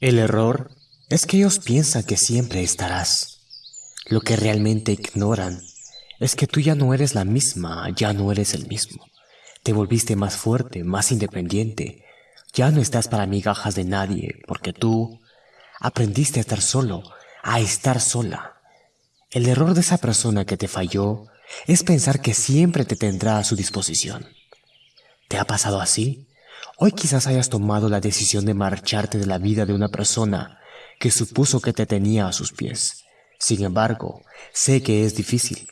El error es que ellos piensan que siempre estarás. Lo que realmente ignoran es que tú ya no eres la misma, ya no eres el mismo. Te volviste más fuerte, más independiente. Ya no estás para migajas de nadie, porque tú aprendiste a estar solo, a estar sola. El error de esa persona que te falló es pensar que siempre te tendrá a su disposición. ¿Te ha pasado así? Hoy quizás hayas tomado la decisión de marcharte de la vida de una persona que supuso que te tenía a sus pies. Sin embargo, sé que es difícil.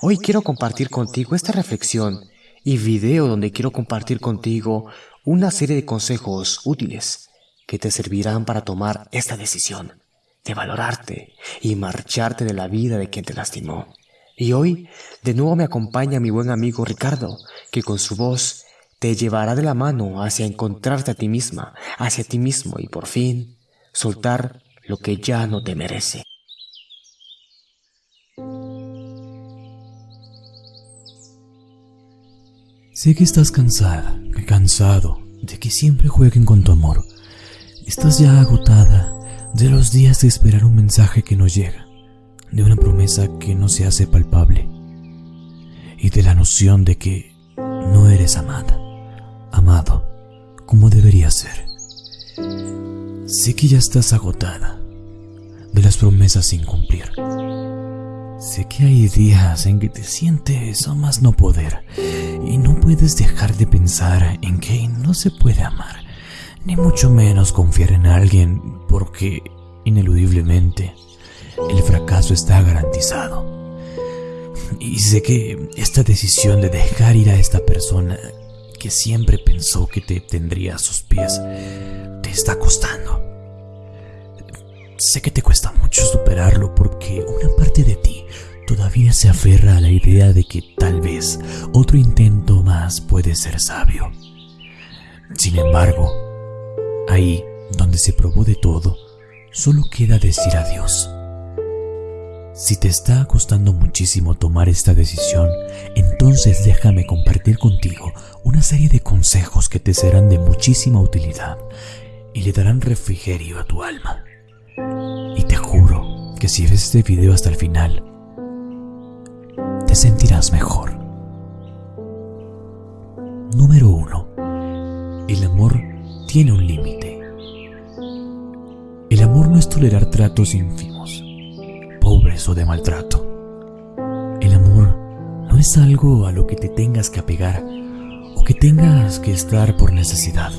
Hoy quiero compartir contigo esta reflexión y video donde quiero compartir contigo una serie de consejos útiles que te servirán para tomar esta decisión de valorarte y marcharte de la vida de quien te lastimó. Y hoy de nuevo me acompaña mi buen amigo Ricardo, que con su voz te llevará de la mano hacia encontrarte a ti misma, hacia ti mismo y por fin soltar lo que ya no te merece. Sé que estás cansada, cansado de que siempre jueguen con tu amor. Estás ya agotada de los días de esperar un mensaje que no llega, de una promesa que no se hace palpable y de la noción de que no eres amada, amado como debería ser. Sé que ya estás agotada de las promesas sin cumplir. Sé que hay días en que te sientes a más no poder y no puedes dejar de pensar en que no se puede amar ni mucho menos confiar en alguien porque, ineludiblemente, el fracaso está garantizado. Y sé que esta decisión de dejar ir a esta persona que siempre pensó que te tendría a sus pies te está costando. Sé que te cuesta mucho superarlo porque una parte de ti todavía se aferra a la idea de que tal vez otro intento más puede ser sabio. Sin embargo, Ahí, donde se probó de todo, solo queda decir adiós. Si te está costando muchísimo tomar esta decisión, entonces déjame compartir contigo una serie de consejos que te serán de muchísima utilidad y le darán refrigerio a tu alma. Y te juro que si ves este video hasta el final, te sentirás mejor. Número 1. El amor tiene un límite. El amor no es tolerar tratos ínfimos, pobres o de maltrato. El amor no es algo a lo que te tengas que apegar o que tengas que estar por necesidad.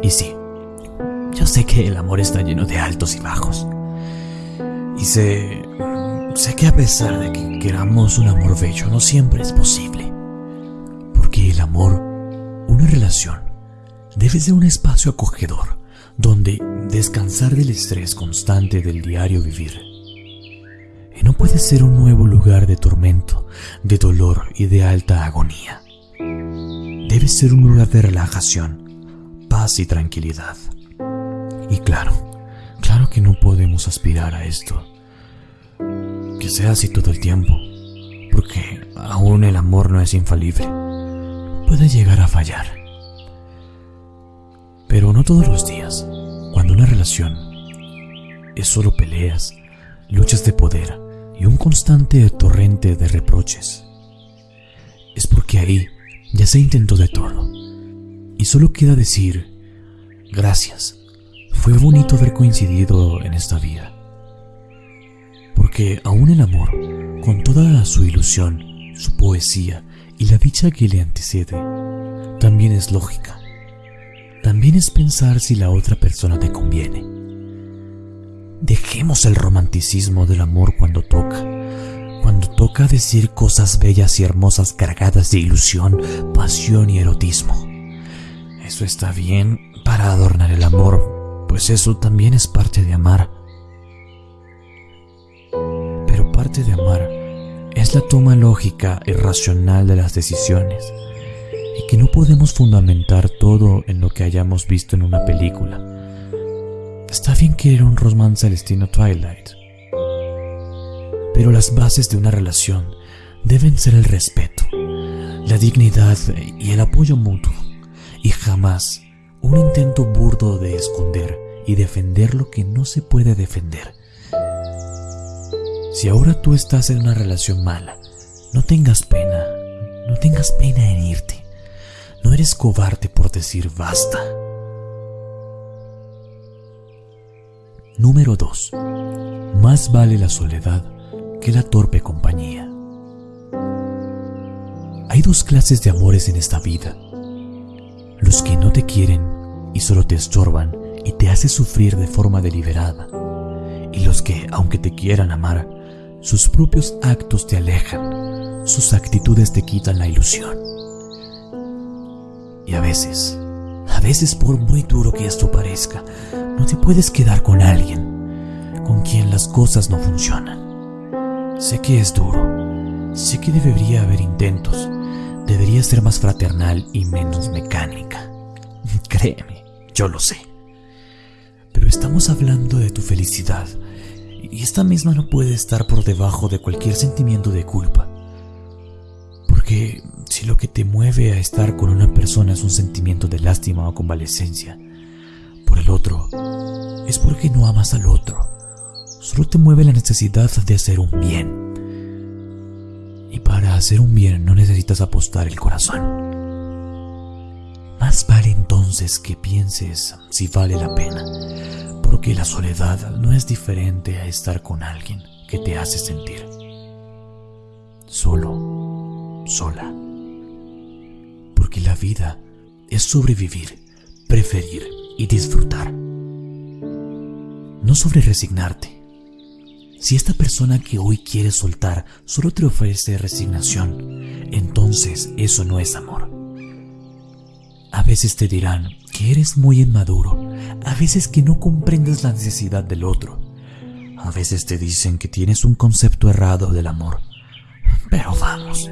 Y sí, yo sé que el amor está lleno de altos y bajos. Y sé, sé que a pesar de que queramos un amor bello, no siempre es posible. Porque el amor, una relación, debe ser un espacio acogedor donde descansar del estrés constante del diario vivir. Puede ser un nuevo lugar de tormento, de dolor y de alta agonía. Debe ser un lugar de relajación, paz y tranquilidad. Y claro, claro que no podemos aspirar a esto. Que sea así todo el tiempo, porque aún el amor no es infalible. Puede llegar a fallar pero no todos los días. Cuando una relación es solo peleas, luchas de poder y un constante torrente de reproches, es porque ahí ya se intentó de todo. Y solo queda decir, gracias, fue bonito haber coincidido en esta vida. Porque aún el amor, con toda su ilusión, su poesía y la dicha que le antecede, también es lógica también es pensar si la otra persona te conviene. Dejemos el romanticismo del amor cuando toca, cuando toca decir cosas bellas y hermosas cargadas de ilusión, pasión y erotismo. Eso está bien para adornar el amor, pues eso también es parte de amar. Pero parte de amar es la toma lógica y racional de las decisiones y que no podemos fundamentar todo en lo que hayamos visto en una película. Está bien querer un romance al estilo Twilight, pero las bases de una relación deben ser el respeto, la dignidad y el apoyo mutuo, y jamás un intento burdo de esconder y defender lo que no se puede defender. Si ahora tú estás en una relación mala, no tengas pena, no tengas pena en irte. No eres cobarde por decir basta. Número 2. Más vale la soledad que la torpe compañía. Hay dos clases de amores en esta vida. Los que no te quieren y solo te estorban y te hacen sufrir de forma deliberada. Y los que, aunque te quieran amar, sus propios actos te alejan, sus actitudes te quitan la ilusión. Y a veces, a veces por muy duro que esto parezca, puedes quedar con alguien con quien las cosas no funcionan. Sé que es duro, sé que debería haber intentos, debería ser más fraternal y menos mecánica. Créeme, yo lo sé. Pero estamos hablando de tu felicidad y esta misma no puede estar por debajo de cualquier sentimiento de culpa. Porque si lo que te mueve a estar con una persona es un sentimiento de lástima o convalecencia por el otro, porque no amas al otro. Solo te mueve la necesidad de hacer un bien. Y para hacer un bien no necesitas apostar el corazón. Más vale entonces que pienses si vale la pena porque la soledad no es diferente a estar con alguien que te hace sentir solo, sola. Porque la vida es sobrevivir, preferir y disfrutar. No sobre resignarte. Si esta persona que hoy quieres soltar solo te ofrece resignación, entonces eso no es amor. A veces te dirán que eres muy inmaduro a veces que no comprendes la necesidad del otro. A veces te dicen que tienes un concepto errado del amor. Pero vamos,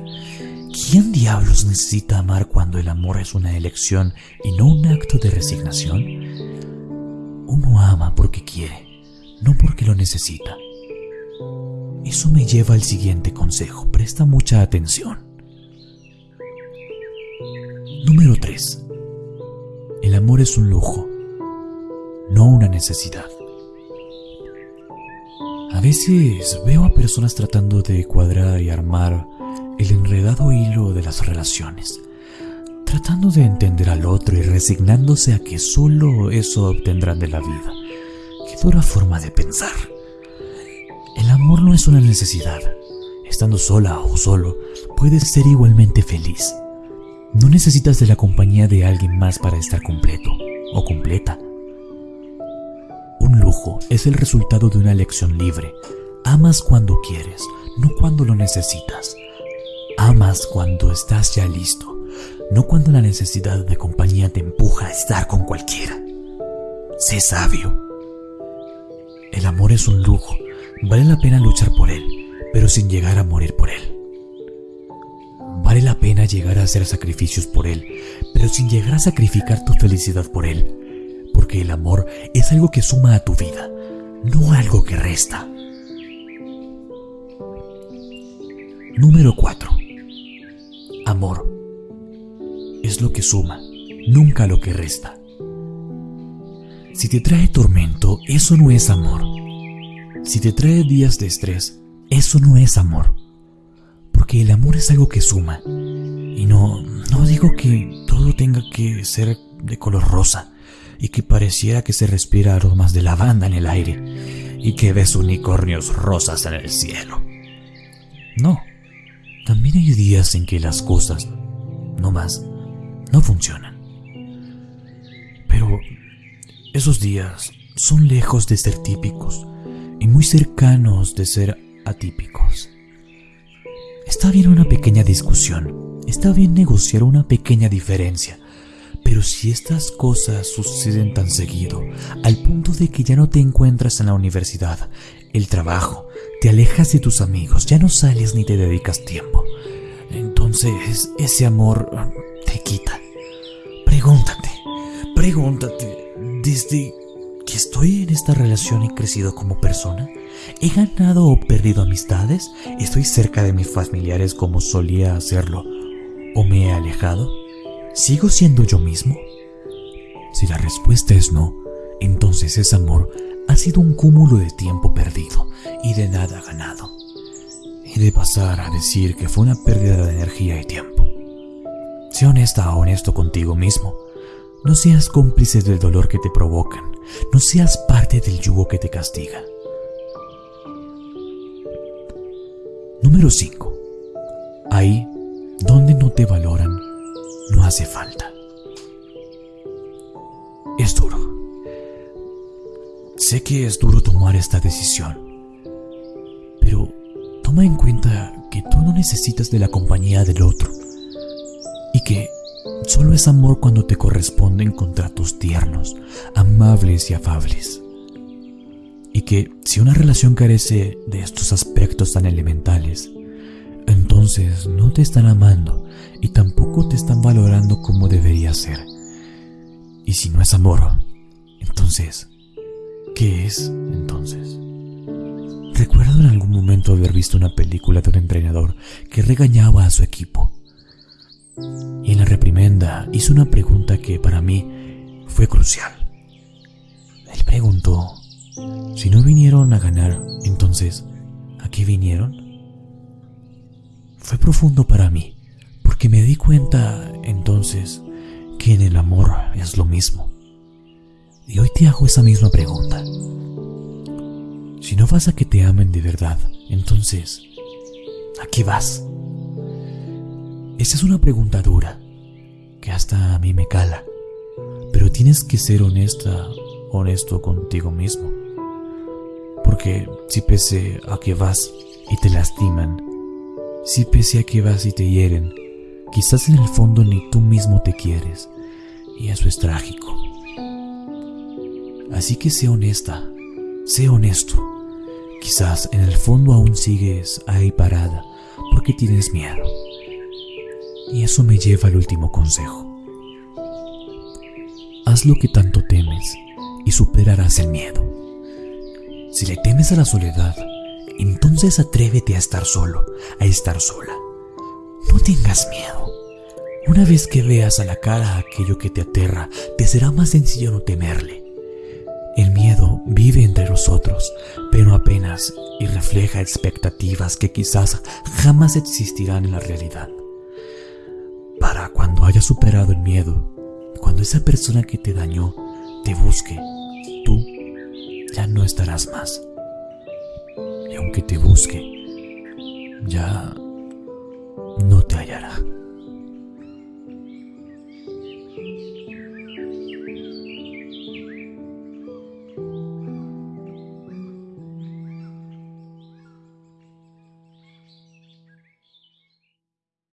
¿quién diablos necesita amar cuando el amor es una elección y no un acto de resignación? Uno ama porque quiere, no porque lo necesita. Eso me lleva al siguiente consejo. Presta mucha atención. Número 3. El amor es un lujo no una necesidad. A veces veo a personas tratando de cuadrar y armar el enredado hilo de las relaciones, tratando de entender al otro y resignándose a que solo eso obtendrán de la vida. Qué dura forma de pensar. El amor no es una necesidad. Estando sola o solo, puedes ser igualmente feliz. No necesitas de la compañía de alguien más para estar completo o completa. Un lujo es el resultado de una elección libre. Amas cuando quieres, no cuando lo necesitas. Amas cuando estás ya listo, no cuando la necesidad de compañía te empuja a estar con cualquiera. Sé sabio. El amor es un lujo, vale la pena luchar por él, pero sin llegar a morir por él. Vale la pena llegar a hacer sacrificios por él, pero sin llegar a sacrificar tu felicidad por él porque el amor es algo que suma a tu vida, no algo que resta. Número 4. Amor lo que suma, nunca lo que resta. Si te trae tormento, eso no es amor. Si te trae días de estrés, eso no es amor. Porque el amor es algo que suma. Y no, no digo que todo tenga que ser de color rosa y que pareciera que se respira aromas de lavanda en el aire y que ves unicornios rosas en el cielo. No, también hay días en que las cosas, no más, no funcionan. Pero esos días son lejos de ser típicos y muy cercanos de ser atípicos. Está bien una pequeña discusión, está bien negociar una pequeña diferencia, pero si estas cosas suceden tan seguido, al punto de que ya no te encuentras en la universidad, el trabajo, te alejas de tus amigos, ya no sales ni te dedicas tiempo, entonces ese amor Pregúntate, pregúntate, desde que estoy en esta relación he crecido como persona, he ganado o perdido amistades, estoy cerca de mis familiares como solía hacerlo, o me he alejado. ¿Sigo siendo yo mismo? Si la respuesta es no, entonces ese amor ha sido un cúmulo de tiempo perdido y de nada ganado. Y de pasar a decir que fue una pérdida de energía y tiempo. Sé honesta o honesto contigo mismo. No seas cómplice del dolor que te provocan. No seas parte del yugo que te castiga. Número 5. Ahí donde no te valoran, no hace falta. Es duro. Sé que es duro tomar esta decisión, pero toma en cuenta que tú no necesitas de la compañía del otro solo es amor cuando te corresponden contratos tiernos, amables y afables. Y que si una relación carece de estos aspectos tan elementales, entonces no te están amando y tampoco te están valorando como debería ser. Y si no es amor, entonces, ¿qué es entonces? Recuerdo en algún momento haber visto una película de un entrenador que regañaba a su equipo. Y en la reprimenda hizo una pregunta que para mí fue crucial. Él preguntó, si no vinieron a ganar, entonces, ¿a qué vinieron? fue profundo para mí, porque me di cuenta entonces que en el amor es lo mismo. Y hoy te hago esa misma pregunta. Si no vas a que te amen de verdad, entonces, ¿a qué vas? Esa es una pregunta dura, que hasta a mí me cala, pero tienes que ser honesta, honesto contigo mismo. Porque si pese a que vas y te lastiman, si pese a que vas y te hieren, quizás en el fondo ni tú mismo te quieres, y eso es trágico. Así que sé honesta, sé honesto. Quizás en el fondo aún sigues ahí parada porque tienes miedo. Y eso me lleva al último consejo. Haz lo que tanto temes y superarás el miedo. Si le temes a la soledad, entonces atrévete a estar solo, a estar sola. No tengas miedo. Una vez que veas a la cara aquello que te aterra, te será más sencillo no temerle. El miedo vive entre nosotros, pero apenas y refleja expectativas que quizás jamás existirán en la realidad. Para cuando hayas superado el miedo, cuando esa persona que te dañó te busque, tú ya no estarás más aunque te busque, ya no te hallará.